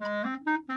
Mm-hmm.